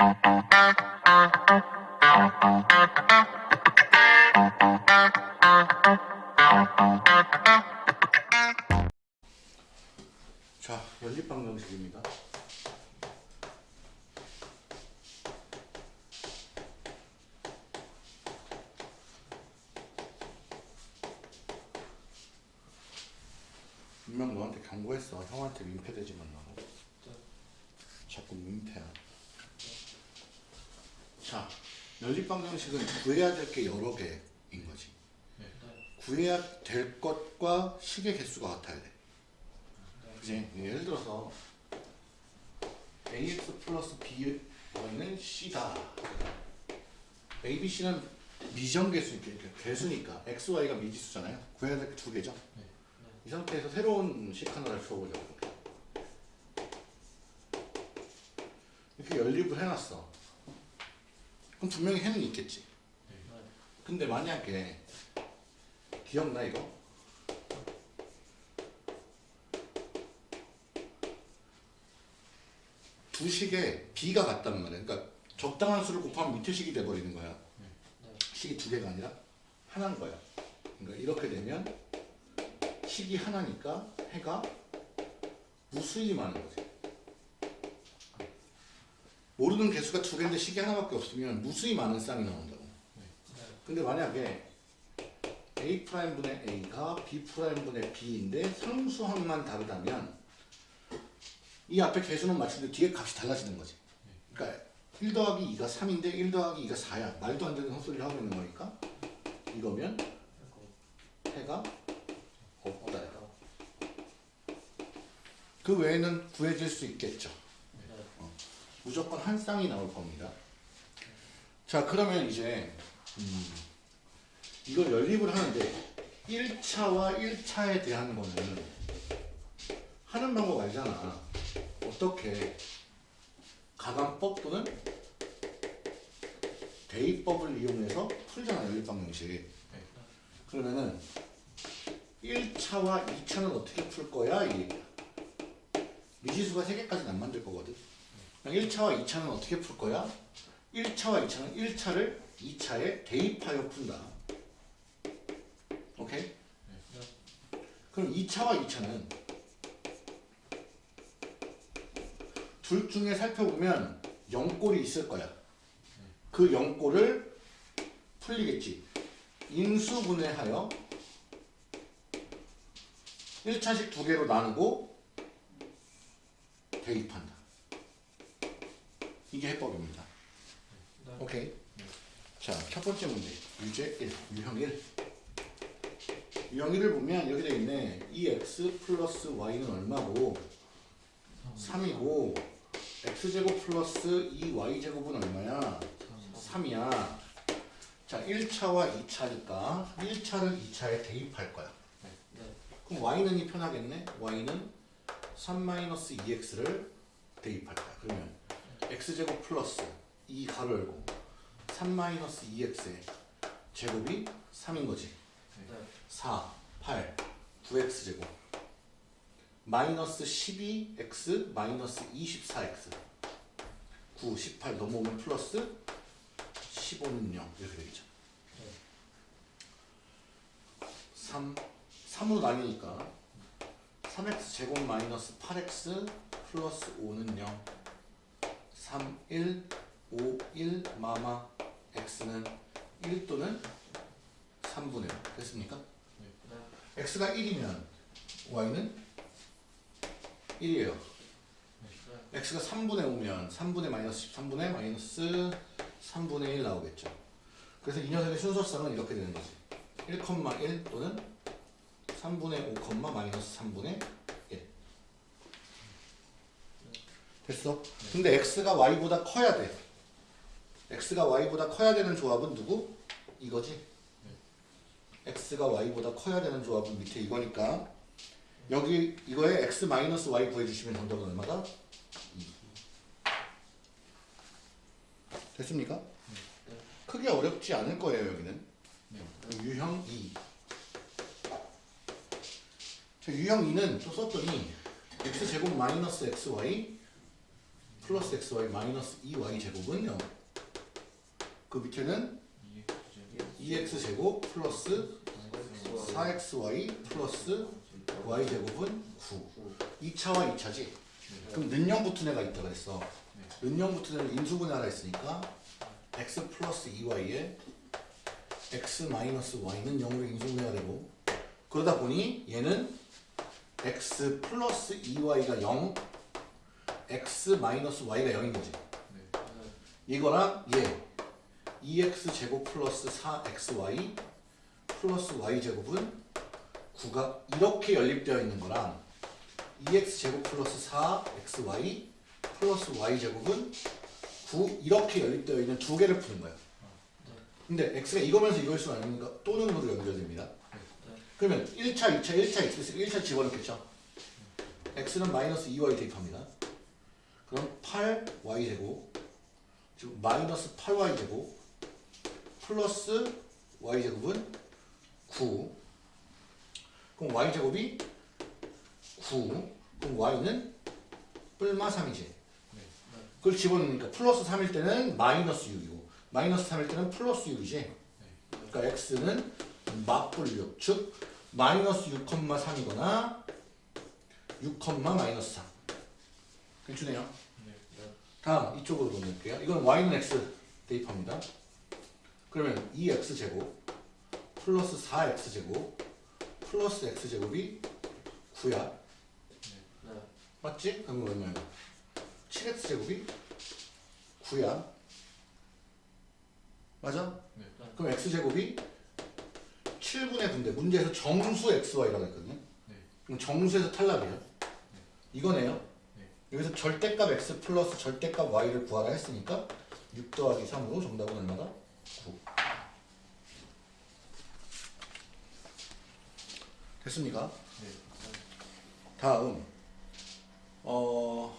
자, 연립방정식입니다. 분명 너한테 경고했어. 형한테 민폐되지 말라고. 자꾸 민폐야. 자, 연립 방정식은 구해야 될 게 여러 개인 거지. 구해야 될 것과 식의 개수가 같아야 돼. 그지? 예를 들어서 ax 플러스 by는 c다. a, b, c는 미정계수, 그러니까 개수니까 x, y가 미지수잖아요. 구해야 될 게 두 개죠. 이 상태에서 새로운 식 하나를 풀어보자고. 이렇게 연립을 해놨어. 그럼 분명히 해는 있겠지. 근데 만약에 기억나 이거? 두 식에 b가 같단 말이야. 그러니까 적당한 수를 곱하면 밑에 식이 돼버리는 거야. 식이 두 개가 아니라 하나인 거야. 그러니까 이렇게 되면 식이 하나니까 해가 무수히 많은 거지. 모르는 개수가 두 개인데 식이 하나밖에 없으면 무수히 많은 쌍이 나온다고. 근데 만약에 a 분의 a가 b 분의 b인데 상수항만 다르다면 이 앞에 개수는 맞추는데 뒤에 값이 달라지는 거지. 그러니까 1 더하기 2가 3인데 1 더하기 2가 4야. 말도 안 되는 헛소리를 하고 있는 거니까 이거면 해가 없다. 그 외에는 구해질 수 있겠죠. 어, 무조건 한 쌍이 나올 겁니다. 자 그러면 이제 음, 이걸 연립을 하는데 1차와 1차에 대한 거는 하는 방법 알잖아. 어떻게 가감법 또는 대입법을 이용해서 풀잖아 연립 방정식. 그러면은 1차와 2차는 어떻게 풀 거야? 이. 미지수가 3개까지는 안 만들 거거든. 1차와 2차는 어떻게 풀 거야? 1차와 2차는 1차를 2차에 대입하여 푼다. 오케이? 그럼 2차와 2차는 둘 중에 살펴보면 0꼴이 있을 거야. 그 0꼴을 풀리겠지. 인수분해하여 1차식 두 개로 나누고 대입한다. 이게 해법입니다. 오케이. 자, 첫 번째 문제. 유제 1, 유형 1. 유형 1을 보면 여기 돼 있네. 2x 플러스 y는 얼마고 3이고 x제곱 플러스 2y제곱은 얼마야? 3이야. 자, 1차와 2차니까 1차를 2차에 대입할 거야. 그럼 y는 이 편하겠네. y는 3-2x를 대입할 거야. 그러면 x제곱 플러스 2 가로 열고 3-2x의 제곱이 3인 거지. 4, 8, 9x제곱. 마이너스 12x 마이너스 24x 9, 18 넘어오면 플러스 15는 0 이렇게 되겠죠. 3, 3으로 나뉘니까 3x 제곱 마이너스 8x 플러스 5는 0 3, 1, 5, 1 마마 x는 1 또는 3분의 5 됐습니까? x가 1이면 y는 1이에요. x가 3분의 5면 3분의 마이너스 13분의 마이너스 3분의 1 나오겠죠. 그래서 이 녀석의 순서쌍은 이렇게 되는 거지. 1,1 또는 3분의 5, 마이너스 3분의 1. 됐어? 근데 x가 y보다 커야 돼. x가 y보다 커야 되는 조합은 누구? 이거지. x가 y보다 커야 되는 조합은 밑에 이거니까 여기 이거에 x 마이너스 y 구해주시면 정답은 얼마다? 2. 됐습니까? 크게 어렵지 않을 거예요 여기는. 유형 2. 자, 유형 2는 또 썼더니 x제곱 마이너스 xy 플러스 xy 마이너스 2y 제곱은 0. 그 밑에는 2x 제곱 플러스 4xy 플러스 y 제곱은 9. 2차와 2차지. 그럼 는영 붙은 애가 있다 그랬어. 는영 붙은 애는 인수분해 하라 했으니까 x 플러스 2y에 x 마이너스 y는 0으로 인수분해가 되고 그러다 보니 얘는 x 플러스 2y가 0 x 마이너스 y가 0인 거지. 이거랑 얘 2x 제곱 플러스 4xy 플러스 y 제곱은 9가 이렇게 연립되어 있는 거랑 2x 제곱 플러스 4xy 플러스 y 제곱은 9 이렇게 연립되어 있는 두 개를 푸는 거야. 근데 x가 이거면서 이걸 수는 아니니까 또는 으로 연결됩니다. 그러면 1차, 2차, 1차 x에서 1차 집어넣겠죠. x는 마이너스 2y 대입합니다. 그럼 8y 제곱 즉 마이너스 8y 제곱 플러스 y 제곱은 9 그럼 y 제곱이 9 그럼 y는 뿔마 3이지. 그걸 집어넣으니까 플러스 3일 때는 마이너스 6이고 마이너스 3일 때는 플러스 6이지 그러니까 x는 맞불 6, 즉 마이너스 6,3이거나 6, 마이너스 3 괜찮네요. 다음 이쪽으로 보낼게요. 이건 y는 x 대입합니다. 그러면 2x제곱 플러스 4x제곱 플러스 x제곱이 9야. 맞지? 그럼 얼마야? 7x제곱이 9야. 맞아? 그럼 x제곱이 7분의 9인데 문제에서 정수 xy라고 했거든요. 그럼 정수에서 탈락이에요. 이거네요 여기서 절대값 x 플러스 절대값 y를 구하라 했으니까 6 더하기 3으로 정답은 얼마다? 9 됐습니까? 다음 어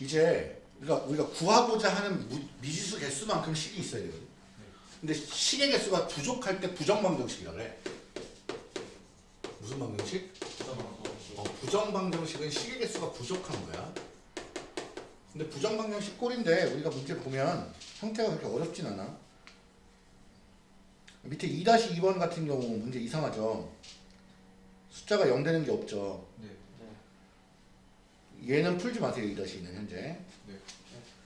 이제 우리가 우리가 구하고자 하는 무- 미지수 개수만큼 식이 있어야 되거든. 근데 식의 개수가 부족할 때 부정방정식이라 그래. 무슨 방정식? 어, 부정방정식은 식의 개수가 부족한 거야. 근데 부정방정식 꼴인데 우리가 문제 보면 형태가 그렇게 어렵진 않아. 밑에 2-2번 같은 경우 문제 이상하죠. 숫자가 0 되는 게 없죠. 얘는 풀지 마세요 2-2는 현재. 네.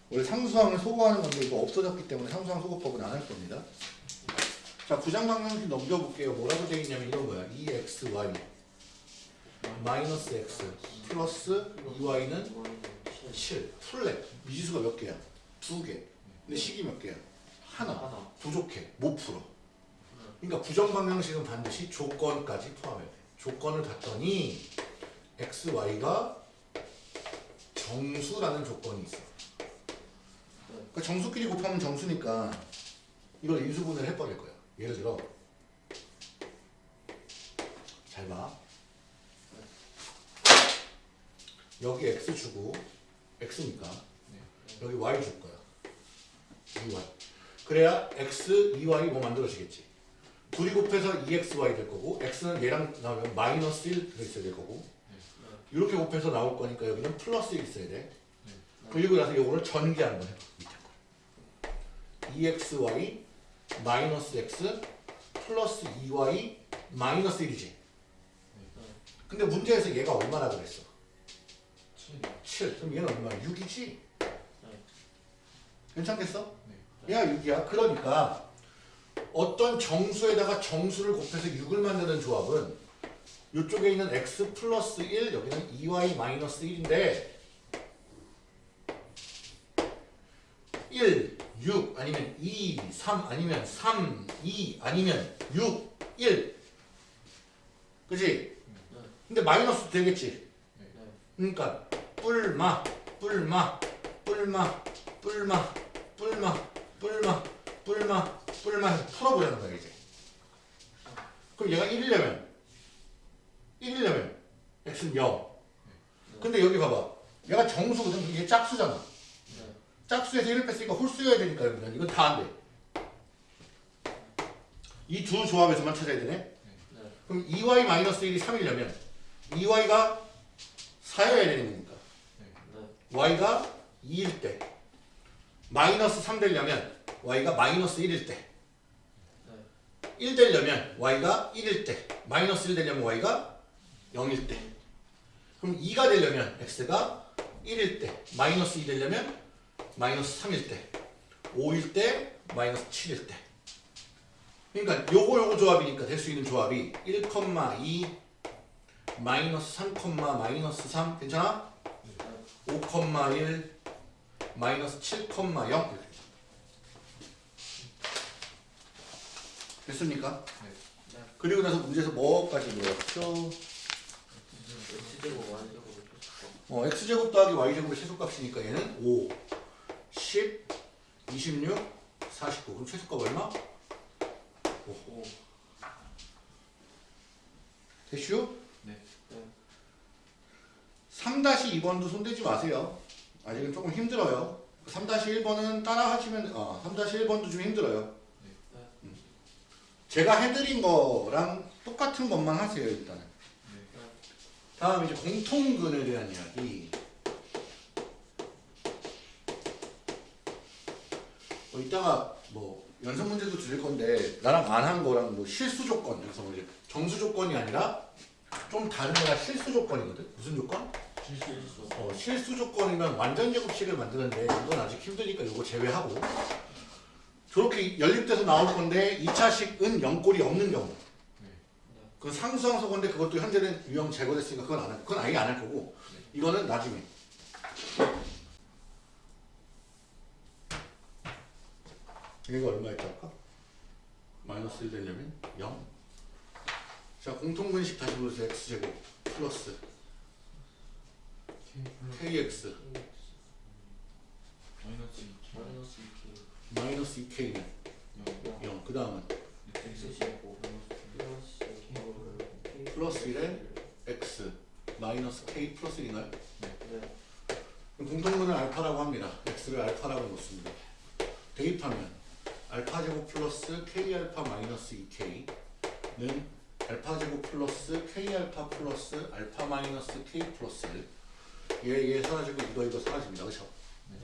원래 상수항을 소거하는 건데 이거 없어졌기 때문에 상수항 소거법은 안 할 겁니다. 자 부정방정식 넘겨볼게요. 뭐라고 되어 있냐면 이런 거야. 2xy 마이너스 x 플러스 2y는 7 풀래 미지수가 몇 개야? 두 개. 근데 식이 몇 개야? 하나. 부족해. 못 풀어. 그러니까 부정방정식은 반드시 조건까지 포함해야 돼. 조건을 봤더니 x, y가 정수라는 조건이 있어. 그러니까 정수끼리 곱하면 정수니까 이걸 인수분해를 해버릴 거야. 예를 들어 잘 봐. 여기 x 주고 x니까 여기 y 줄 거야. 2y. 그래야 x, 2y 뭐 만들어지겠지. 둘이 곱해서 2xy 될 거고 x는 얘랑 나오면 마이너스 1 들어있어야 될 거고 이렇게 곱해서 나올 거니까 여기는 플러스 1 있어야 돼. 그리고 나서 요거를 전개 한번 해봐. 밑에 거. 2xy 마이너스 x 플러스 2y 마이너스 1이지. 근데 문제에서 얘가 얼마나 그랬어? 7. 그럼 얘는 얼마야? 6이지? 괜찮겠어? 얘가 6이야. 그러니까 어떤 정수에다가 정수를 곱해서 6을 만드는 조합은 이쪽에 있는 x 플러스 1 여기는 2y 마이너스 1인데 1, 6 아니면 2, 3 아니면 3, 2 아니면 6, 1 그지? 근데 마이너스 되겠지? 그러니까 뿔마, 뿔마, 뿔마, 뿔마, 뿔마, 뿔마, 뿔마, 뿔마 해서 풀어보자는 거야 이제. 그럼 얘가 1이려면 1이려면 x는 0. 근데 여기 봐봐. 얘가 정수거든. 이게 짝수잖아. 짝수에서 1을 뺐으니까 홀수여야 되니까 여기는 이건 다 안 돼. 이 두 조합에서만 찾아야 되네. 그럼 2y-1이 3이려면 2y가 4여야 되는 거니까. Y가 2일 때 마이너스 3 되려면 y가 마이너스 1일 때. 1 되려면 y가 1일 때 마이너스 1 되려면 y가 0일 때. 그럼 2가 되려면 x가 1일 때 마이너스 2 되려면 마이너스 3일 때 5일 때 마이너스 7일 때. 그러니까 요거 요거 조합이니까 될 수 있는 조합이 1,2 마이너스 3, 마이너스 3 괜찮아? 5,1 마이너스 7,0 이렇게 되죠. 됐습니까? 네. 그리고 나서 문제에서 뭐까지 물었죠? X제곱 Y제곱 어, x제곱 더하기 y제곱의 최소값이니까 얘는 5, 10, 26, 49 그럼 최소값 얼마? 5 오. 됐슈? 네. 3-2번도 손대지 마세요. 아직은 조금 힘들어요. 3-1번은 따라 하시면, 어, 3-1번도 좀 힘들어요. 네. 음. 제가 해드린 거랑 똑같은 것만 하세요, 일단은. 다음 이제 공통근에 대한 이야기. 뭐 이따가 뭐 연습 문제도 드릴 건데 나랑 안 한 거랑 뭐 실수 조건 그래서 뭐 이제 정수 조건이 아니라 좀 다른 거라 실수 조건이거든. 무슨 조건? 실수. 어, 실수 조건이면 완전 제곱식을 만드는데 이건 아직 힘드니까 이거 제외하고 저렇게 연립돼서 나올 건데 2차식은 0꼴이 없는 경우 그건 상수항소건데 그것도 현재는 유형 제거됐으니까 그건 안 할, 그건 아예 안 할 거고 이거는 나중에 이거 얼마였다 할까? 마이너스 1 되려면 0. 자 공통분식 다시 보세요. x제곱 플러스 kx 마이너스 2K. 마이너스 2K. 마이너스 2k는 0. 0. 그 다음은. 플러스 K. 플러스 1에 x 마이너스 k 플러스 1인가요? 네. 공통분을 알파라고 합니다. x를 알파라고 놓습니다. 대입하면 알파 제곱 플러스 k 알파 마이너스 2k는 알파 제곱 플러스 k 알파 플러스 알파 마이너스 k 플러스 1. 얘, 얘 사라지고 이거 이거 사라집니다. 그렇죠? 네.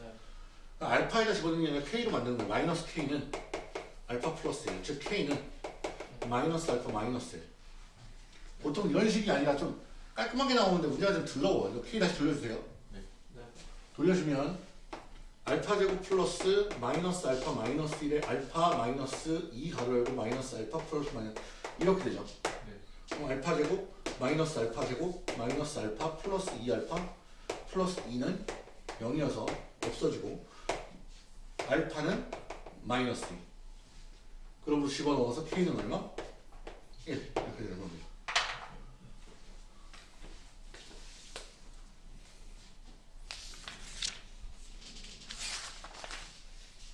알파에다 집어넣는 게 아니라 k로 만드는 거예요. 마이너스 k는 알파 플러스 1. 즉 k는 마이너스 알파 마이너스 1. 보통 이런 식이 아니라 좀 깔끔하게 나오는데 문제가 좀 더러워. 이거 k 다시 돌려주세요. 네. 돌려주면 알파 제곱 플러스 마이너스 알파 마이너스 1에 알파 마이너스 2 가로 열고 마이너스 알파 플러스 마이너스 이렇게 되죠. 네. 그럼 알파 제곱 마이너스 알파 제곱 마이너스 알파 플러스 2 알파 플러스 2는 0이어서 없어지고 알파는 마이너스 2 그럼으로 집어넣어서 k는 얼마? 1 이렇게 되는 겁니다.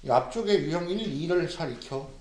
이 앞쪽에 유형 1, 2를 잘 익혀.